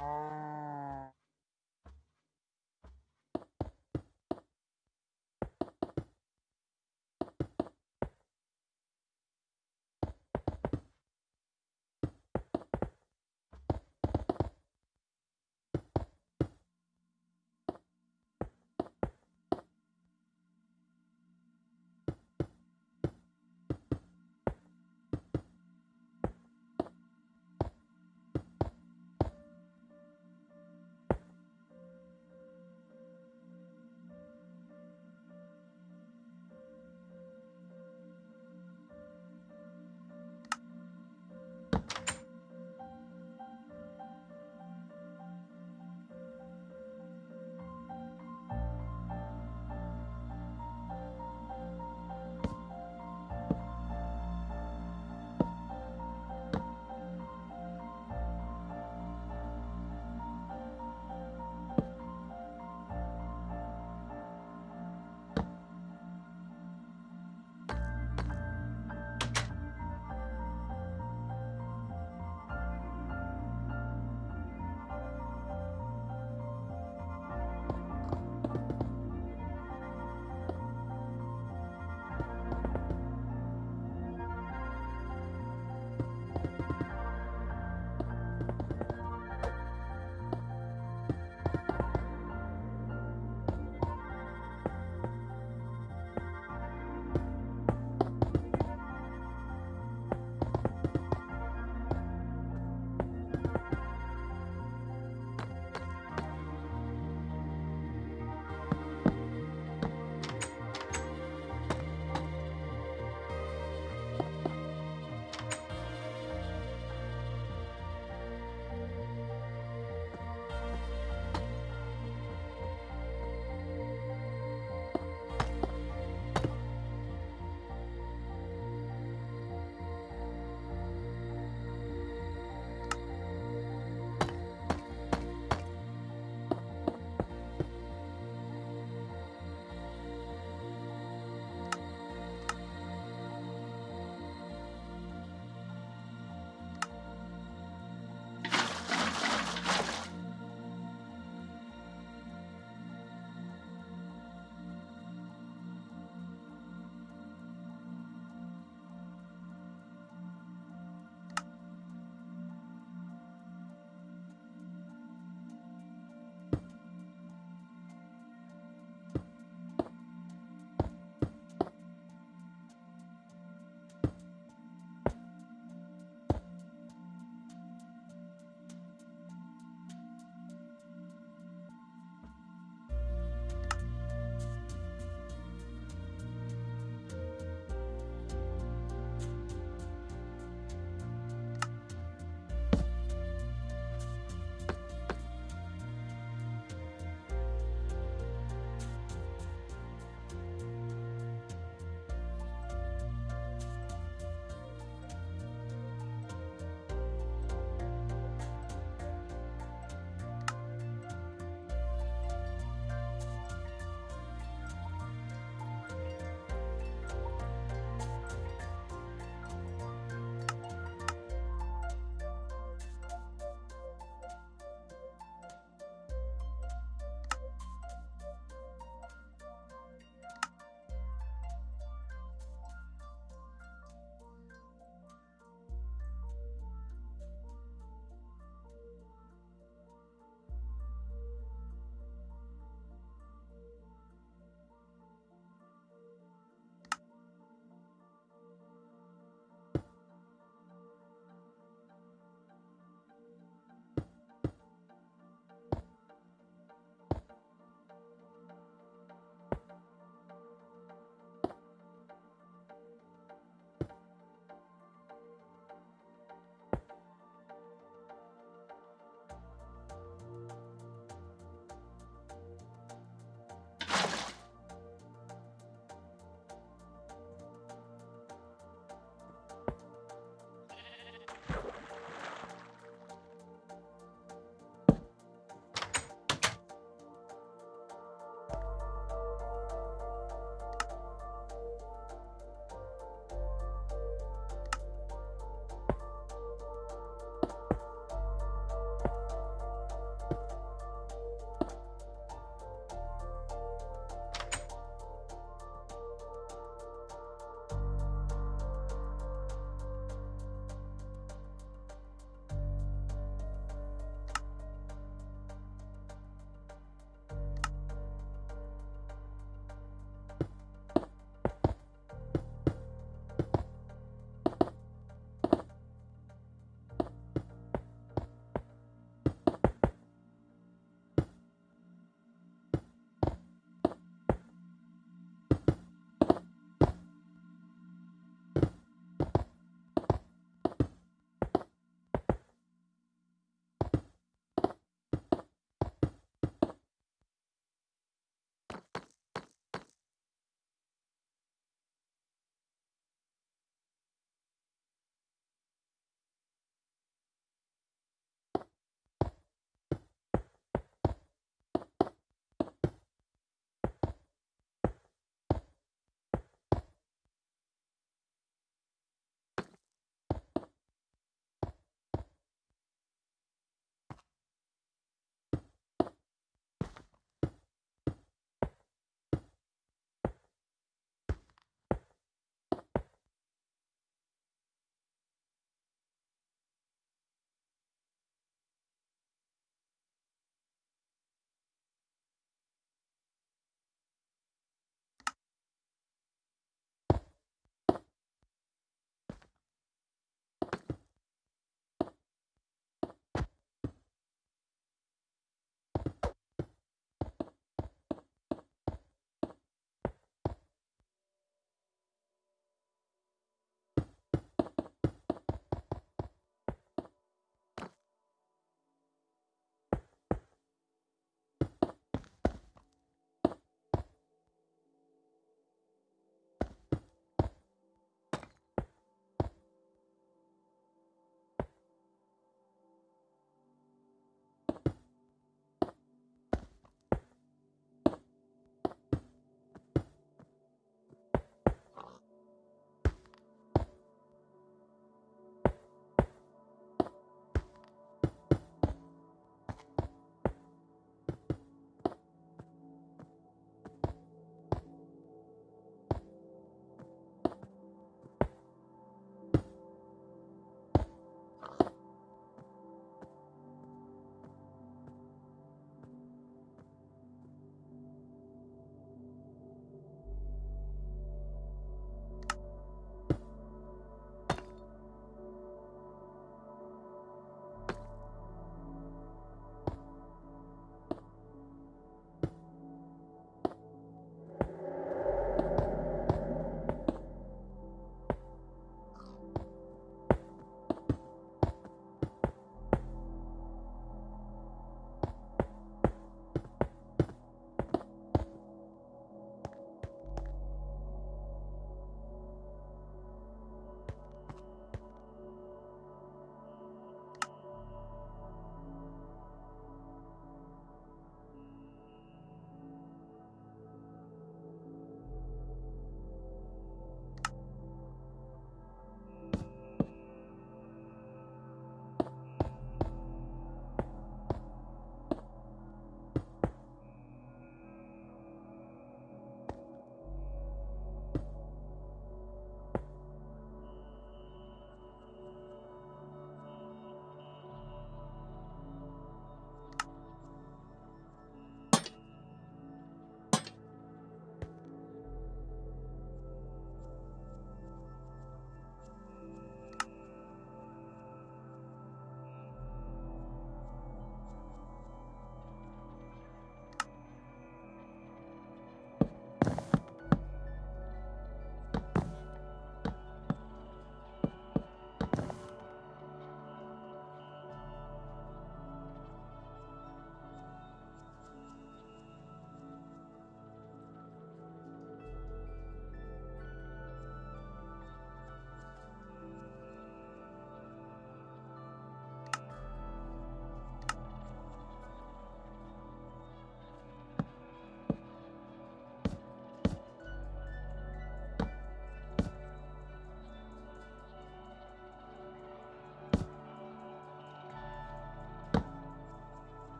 Oh.